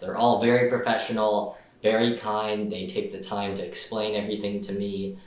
they're all very professional, very kind, they take the time to explain everything to me.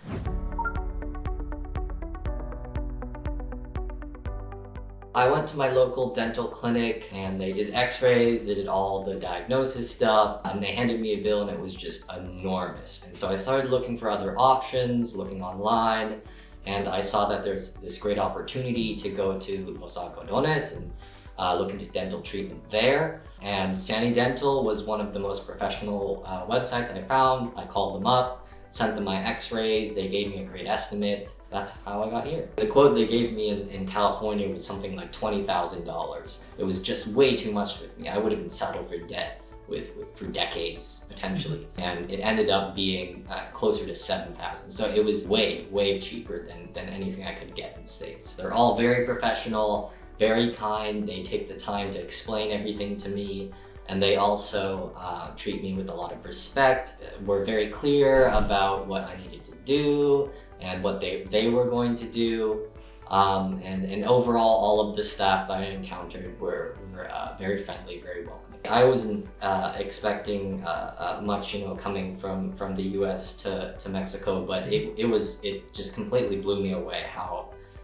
I went to my local dental clinic and they did x-rays, they did all the diagnosis stuff, and they handed me a bill and it was just enormous. And so I started looking for other options, looking online, and I saw that there's this great opportunity to go to Los Algodones and uh, look dental treatment there. And Stanley Dental was one of the most professional uh, websites I found. I called them up, sent them my x-rays, they gave me a great estimate. That's how I got here. The quote they gave me in, in California was something like $20,000. It was just way too much for me. I would have been saddled for debt with, with for decades potentially, and it ended up being uh, closer to 7,000. So it was way, way cheaper than, than anything I could get in the States. They're all very professional, very kind. They take the time to explain everything to me and they also uh, treat me with a lot of respect. Were very clear about what I needed to do and what they, they were going to do. Um, and, and overall, all of the staff that I encountered were, were uh, very friendly, very welcoming. I wasn't uh, expecting uh, uh much, you know, coming from, from the U.S. to, to Mexico, but it, it was it just completely blew me away how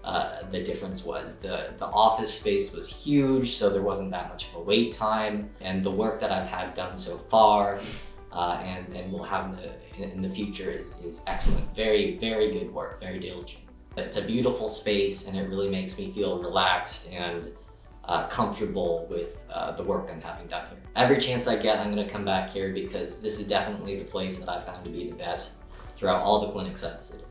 uh, the difference was. The, the office space was huge, so there wasn't that much of a wait time, and the work that I've had done so far uh, and, and will have in the, in the future is, is excellent. Very, very good work, very diligent. It's a beautiful space and it really makes me feel relaxed and uh, comfortable with uh, the work I'm having done here. Every chance I get, I'm going to come back here because this is definitely the place that I found to be the best throughout all the clinics I've visited.